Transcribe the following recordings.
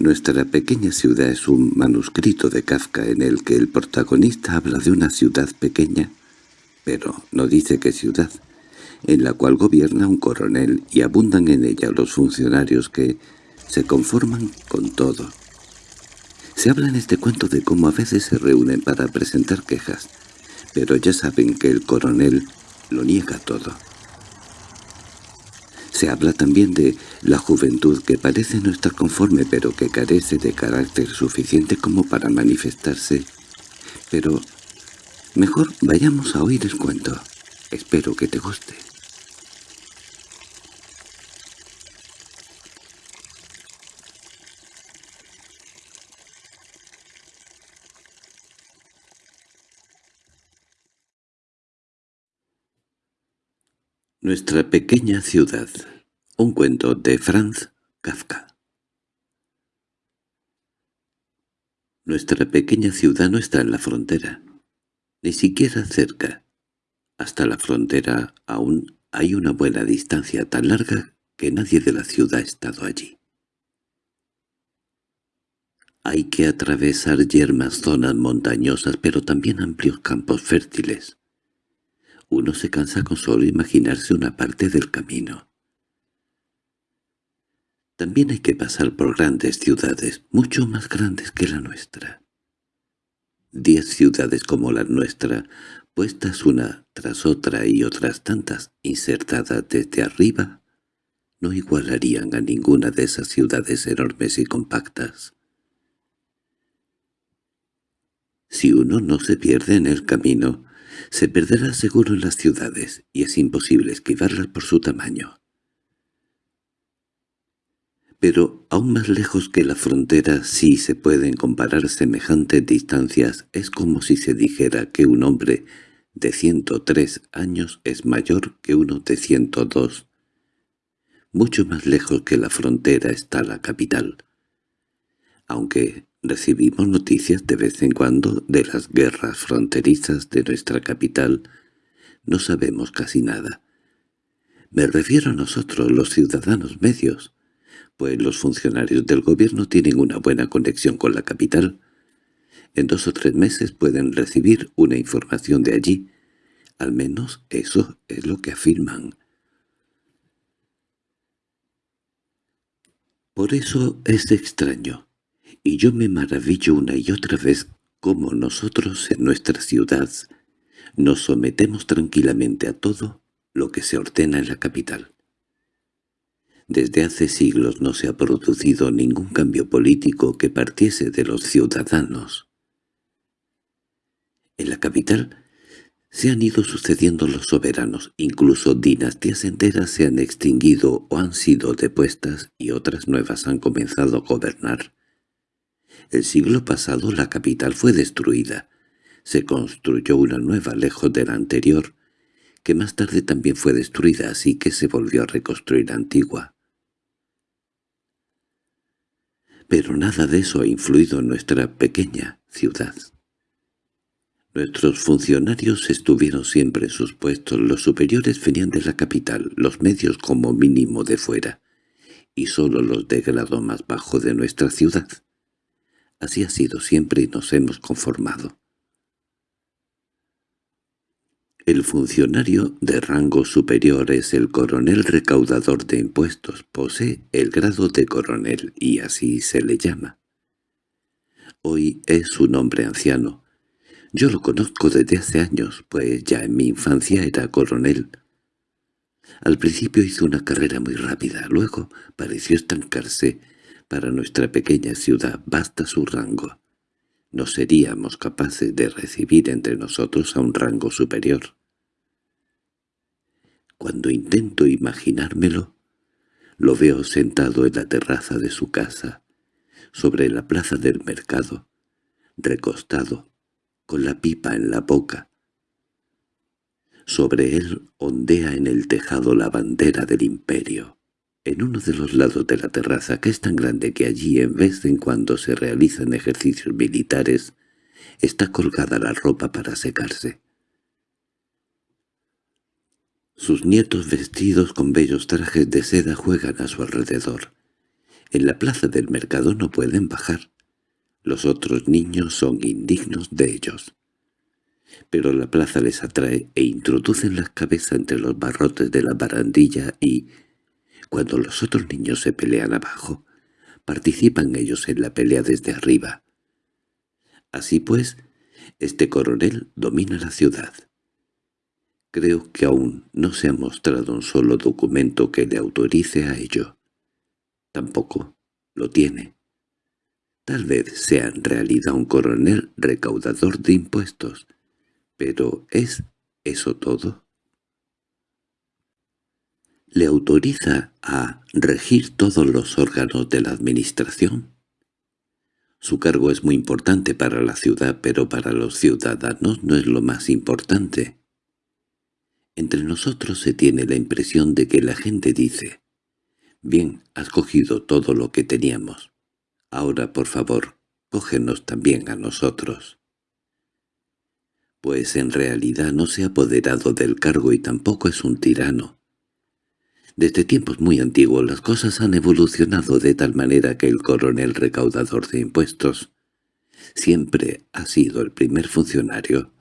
Nuestra pequeña ciudad es un manuscrito de Kafka en el que el protagonista habla de una ciudad pequeña, pero no dice qué ciudad, en la cual gobierna un coronel y abundan en ella los funcionarios que se conforman con todo. Se habla en este cuento de cómo a veces se reúnen para presentar quejas, pero ya saben que el coronel lo niega todo. Se habla también de la juventud que parece no estar conforme pero que carece de carácter suficiente como para manifestarse. Pero mejor vayamos a oír el cuento. Espero que te guste. Nuestra pequeña ciudad. Un cuento de Franz Kafka. Nuestra pequeña ciudad no está en la frontera, ni siquiera cerca. Hasta la frontera aún hay una buena distancia tan larga que nadie de la ciudad ha estado allí. Hay que atravesar yermas zonas montañosas pero también amplios campos fértiles uno se cansa con solo imaginarse una parte del camino. También hay que pasar por grandes ciudades, mucho más grandes que la nuestra. Diez ciudades como la nuestra, puestas una tras otra y otras tantas insertadas desde arriba, no igualarían a ninguna de esas ciudades enormes y compactas. Si uno no se pierde en el camino, se perderá seguro en las ciudades, y es imposible esquivarlas por su tamaño. Pero aún más lejos que la frontera, si se pueden comparar semejantes distancias, es como si se dijera que un hombre de 103 años es mayor que uno de 102. Mucho más lejos que la frontera está la capital. Aunque Recibimos noticias de vez en cuando de las guerras fronterizas de nuestra capital. No sabemos casi nada. Me refiero a nosotros, los ciudadanos medios, pues los funcionarios del gobierno tienen una buena conexión con la capital. En dos o tres meses pueden recibir una información de allí. Al menos eso es lo que afirman. Por eso es extraño y yo me maravillo una y otra vez cómo nosotros en nuestra ciudad nos sometemos tranquilamente a todo lo que se ordena en la capital. Desde hace siglos no se ha producido ningún cambio político que partiese de los ciudadanos. En la capital se han ido sucediendo los soberanos, incluso dinastías enteras se han extinguido o han sido depuestas y otras nuevas han comenzado a gobernar. El siglo pasado la capital fue destruida. Se construyó una nueva lejos de la anterior, que más tarde también fue destruida, así que se volvió a reconstruir antigua. Pero nada de eso ha influido en nuestra pequeña ciudad. Nuestros funcionarios estuvieron siempre en sus puestos, los superiores venían de la capital, los medios como mínimo de fuera, y solo los de grado más bajo de nuestra ciudad. Así ha sido siempre y nos hemos conformado. El funcionario de rango superior es el coronel recaudador de impuestos, posee el grado de coronel y así se le llama. Hoy es un hombre anciano. Yo lo conozco desde hace años, pues ya en mi infancia era coronel. Al principio hizo una carrera muy rápida, luego pareció estancarse para nuestra pequeña ciudad basta su rango. No seríamos capaces de recibir entre nosotros a un rango superior. Cuando intento imaginármelo, lo veo sentado en la terraza de su casa, sobre la plaza del mercado, recostado, con la pipa en la boca. Sobre él ondea en el tejado la bandera del imperio. En uno de los lados de la terraza, que es tan grande que allí en vez en cuando se realizan ejercicios militares, está colgada la ropa para secarse. Sus nietos vestidos con bellos trajes de seda juegan a su alrededor. En la plaza del mercado no pueden bajar. Los otros niños son indignos de ellos. Pero la plaza les atrae e introducen las cabezas entre los barrotes de la barandilla y, cuando los otros niños se pelean abajo, participan ellos en la pelea desde arriba. Así pues, este coronel domina la ciudad. Creo que aún no se ha mostrado un solo documento que le autorice a ello. Tampoco lo tiene. Tal vez sea en realidad un coronel recaudador de impuestos. Pero ¿es eso todo? ¿Le autoriza a regir todos los órganos de la administración? Su cargo es muy importante para la ciudad, pero para los ciudadanos no es lo más importante. Entre nosotros se tiene la impresión de que la gente dice, «Bien, has cogido todo lo que teníamos. Ahora, por favor, cógenos también a nosotros». Pues en realidad no se ha apoderado del cargo y tampoco es un tirano. Desde tiempos muy antiguos las cosas han evolucionado de tal manera que el coronel recaudador de impuestos siempre ha sido el primer funcionario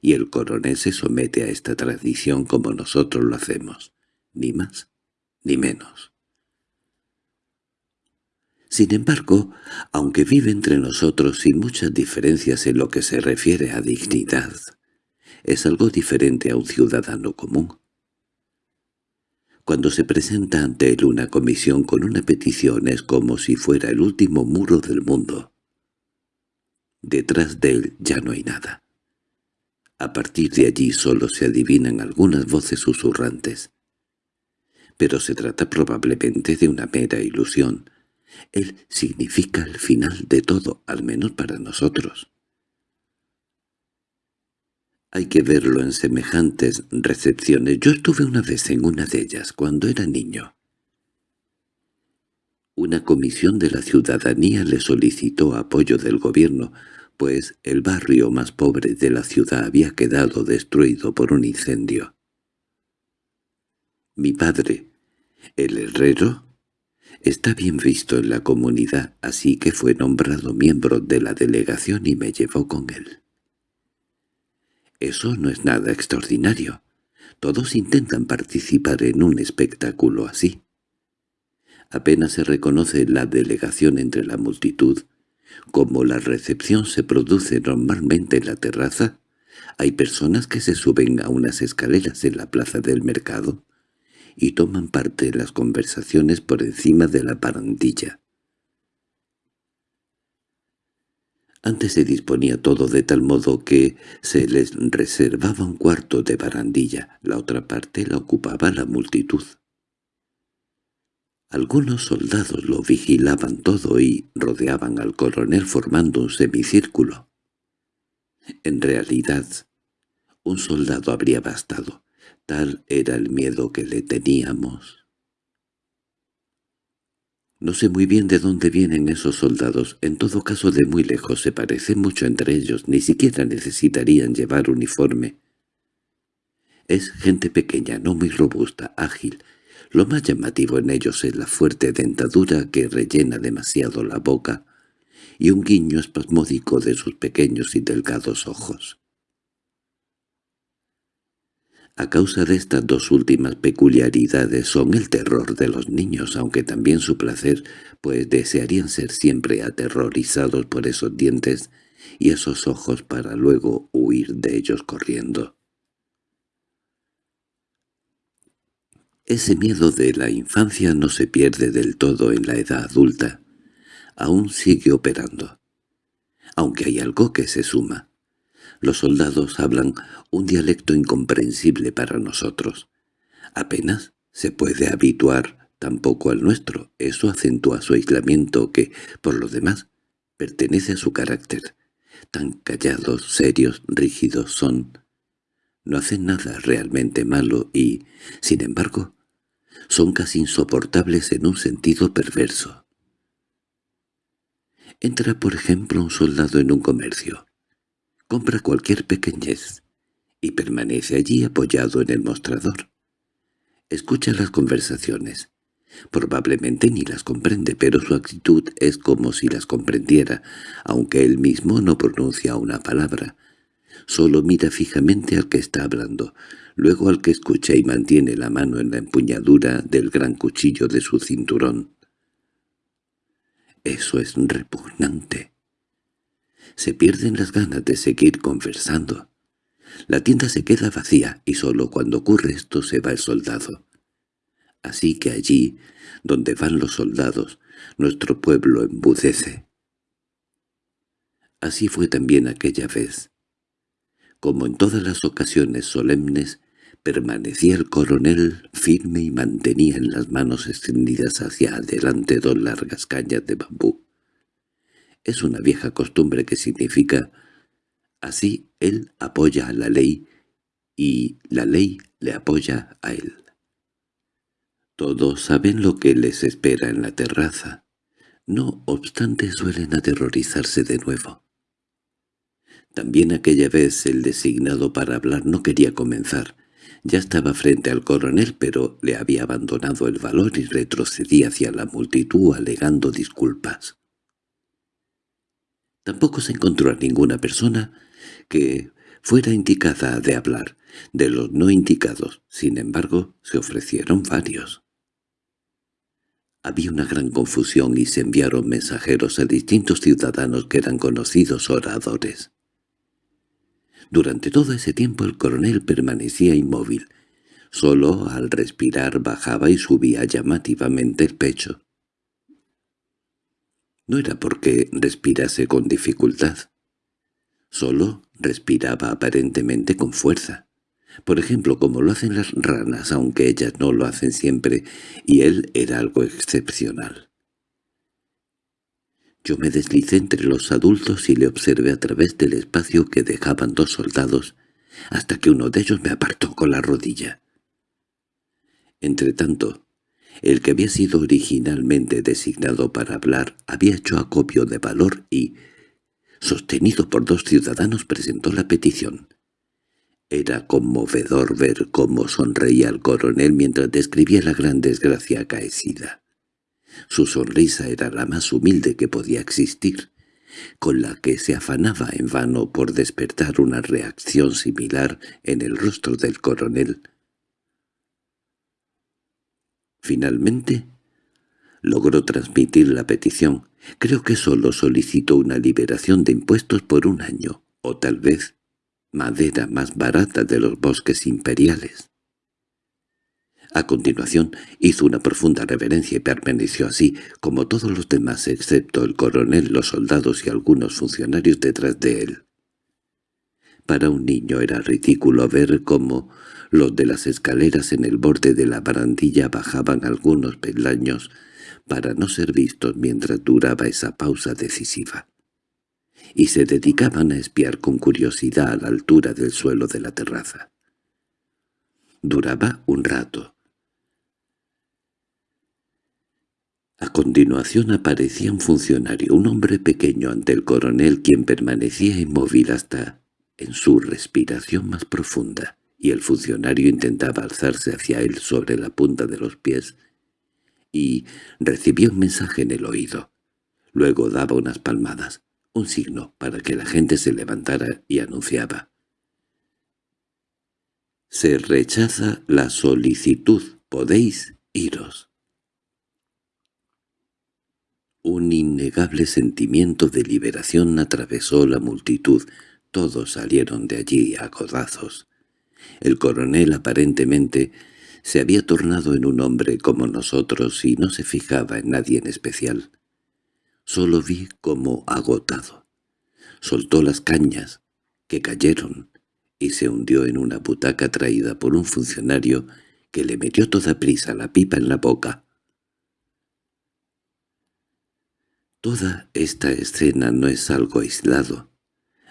y el coronel se somete a esta tradición como nosotros lo hacemos, ni más ni menos. Sin embargo, aunque vive entre nosotros sin muchas diferencias en lo que se refiere a dignidad, es algo diferente a un ciudadano común. Cuando se presenta ante él una comisión con una petición es como si fuera el último muro del mundo. Detrás de él ya no hay nada. A partir de allí solo se adivinan algunas voces susurrantes. Pero se trata probablemente de una mera ilusión. Él significa el final de todo, al menos para nosotros. Hay que verlo en semejantes recepciones. Yo estuve una vez en una de ellas, cuando era niño. Una comisión de la ciudadanía le solicitó apoyo del gobierno, pues el barrio más pobre de la ciudad había quedado destruido por un incendio. Mi padre, el herrero, está bien visto en la comunidad, así que fue nombrado miembro de la delegación y me llevó con él. Eso no es nada extraordinario. Todos intentan participar en un espectáculo así. Apenas se reconoce la delegación entre la multitud. Como la recepción se produce normalmente en la terraza, hay personas que se suben a unas escaleras en la plaza del mercado y toman parte en las conversaciones por encima de la parandilla. Antes se disponía todo de tal modo que se les reservaba un cuarto de barandilla, la otra parte la ocupaba la multitud. Algunos soldados lo vigilaban todo y rodeaban al coronel formando un semicírculo. En realidad, un soldado habría bastado, tal era el miedo que le teníamos. No sé muy bien de dónde vienen esos soldados, en todo caso de muy lejos se parecen mucho entre ellos, ni siquiera necesitarían llevar uniforme. Es gente pequeña, no muy robusta, ágil. Lo más llamativo en ellos es la fuerte dentadura que rellena demasiado la boca y un guiño espasmódico de sus pequeños y delgados ojos. A causa de estas dos últimas peculiaridades son el terror de los niños, aunque también su placer, pues desearían ser siempre aterrorizados por esos dientes y esos ojos para luego huir de ellos corriendo. Ese miedo de la infancia no se pierde del todo en la edad adulta. Aún sigue operando. Aunque hay algo que se suma. Los soldados hablan un dialecto incomprensible para nosotros. Apenas se puede habituar tampoco al nuestro. Eso acentúa su aislamiento que, por lo demás, pertenece a su carácter. Tan callados, serios, rígidos son. No hacen nada realmente malo y, sin embargo, son casi insoportables en un sentido perverso. Entra, por ejemplo, un soldado en un comercio compra cualquier pequeñez y permanece allí apoyado en el mostrador. Escucha las conversaciones. Probablemente ni las comprende, pero su actitud es como si las comprendiera, aunque él mismo no pronuncia una palabra. Solo mira fijamente al que está hablando, luego al que escucha y mantiene la mano en la empuñadura del gran cuchillo de su cinturón. Eso es repugnante. Se pierden las ganas de seguir conversando. La tienda se queda vacía y solo cuando ocurre esto se va el soldado. Así que allí, donde van los soldados, nuestro pueblo embudece. Así fue también aquella vez. Como en todas las ocasiones solemnes, permanecía el coronel firme y mantenía en las manos extendidas hacia adelante dos largas cañas de bambú. Es una vieja costumbre que significa así él apoya a la ley y la ley le apoya a él. Todos saben lo que les espera en la terraza. No obstante suelen aterrorizarse de nuevo. También aquella vez el designado para hablar no quería comenzar. Ya estaba frente al coronel, pero le había abandonado el valor y retrocedía hacia la multitud alegando disculpas. Tampoco se encontró a ninguna persona que fuera indicada de hablar. De los no indicados, sin embargo, se ofrecieron varios. Había una gran confusión y se enviaron mensajeros a distintos ciudadanos que eran conocidos oradores. Durante todo ese tiempo el coronel permanecía inmóvil. Solo al respirar bajaba y subía llamativamente el pecho. No era porque respirase con dificultad. Solo respiraba aparentemente con fuerza. Por ejemplo, como lo hacen las ranas, aunque ellas no lo hacen siempre, y él era algo excepcional. Yo me deslicé entre los adultos y le observé a través del espacio que dejaban dos soldados, hasta que uno de ellos me apartó con la rodilla. Entretanto, el que había sido originalmente designado para hablar había hecho acopio de valor y, sostenido por dos ciudadanos, presentó la petición. Era conmovedor ver cómo sonreía el coronel mientras describía la gran desgracia acaecida. Su sonrisa era la más humilde que podía existir, con la que se afanaba en vano por despertar una reacción similar en el rostro del coronel. Finalmente, logró transmitir la petición. Creo que solo solicitó una liberación de impuestos por un año, o tal vez madera más barata de los bosques imperiales. A continuación hizo una profunda reverencia y permaneció así, como todos los demás excepto el coronel, los soldados y algunos funcionarios detrás de él. Para un niño era ridículo ver cómo los de las escaleras en el borde de la barandilla bajaban algunos peldaños para no ser vistos mientras duraba esa pausa decisiva, y se dedicaban a espiar con curiosidad a la altura del suelo de la terraza. Duraba un rato, A continuación aparecía un funcionario, un hombre pequeño ante el coronel quien permanecía inmóvil hasta en su respiración más profunda, y el funcionario intentaba alzarse hacia él sobre la punta de los pies, y recibió un mensaje en el oído. Luego daba unas palmadas, un signo para que la gente se levantara y anunciaba. «Se rechaza la solicitud, podéis iros». Un innegable sentimiento de liberación atravesó la multitud. Todos salieron de allí a codazos. El coronel aparentemente se había tornado en un hombre como nosotros y no se fijaba en nadie en especial. Solo vi como agotado. Soltó las cañas, que cayeron, y se hundió en una butaca traída por un funcionario que le metió toda prisa la pipa en la boca. Toda esta escena no es algo aislado.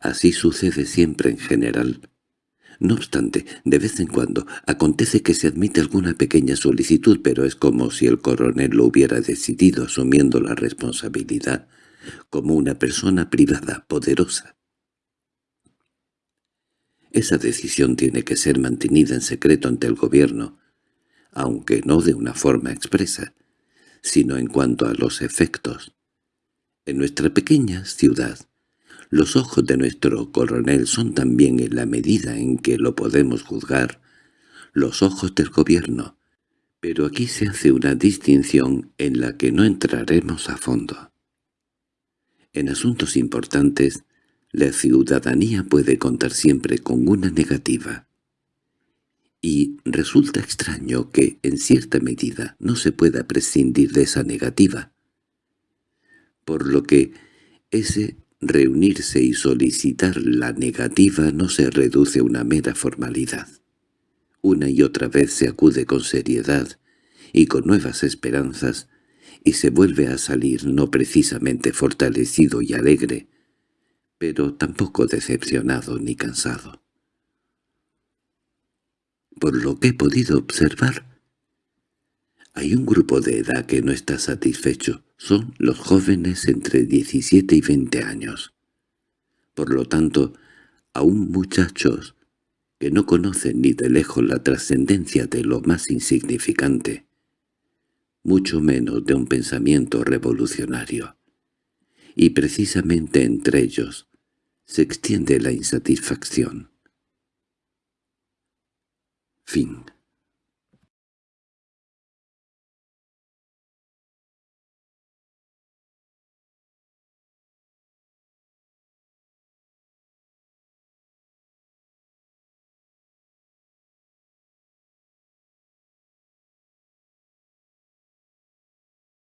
Así sucede siempre en general. No obstante, de vez en cuando acontece que se admite alguna pequeña solicitud, pero es como si el coronel lo hubiera decidido asumiendo la responsabilidad, como una persona privada, poderosa. Esa decisión tiene que ser mantenida en secreto ante el gobierno, aunque no de una forma expresa, sino en cuanto a los efectos. En nuestra pequeña ciudad, los ojos de nuestro coronel son también en la medida en que lo podemos juzgar, los ojos del gobierno, pero aquí se hace una distinción en la que no entraremos a fondo. En asuntos importantes, la ciudadanía puede contar siempre con una negativa. Y resulta extraño que, en cierta medida, no se pueda prescindir de esa negativa. Por lo que ese reunirse y solicitar la negativa no se reduce a una mera formalidad. Una y otra vez se acude con seriedad y con nuevas esperanzas, y se vuelve a salir no precisamente fortalecido y alegre, pero tampoco decepcionado ni cansado. Por lo que he podido observar, hay un grupo de edad que no está satisfecho, son los jóvenes entre 17 y 20 años. Por lo tanto, aún muchachos que no conocen ni de lejos la trascendencia de lo más insignificante, mucho menos de un pensamiento revolucionario. Y precisamente entre ellos se extiende la insatisfacción. Fin